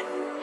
Amen.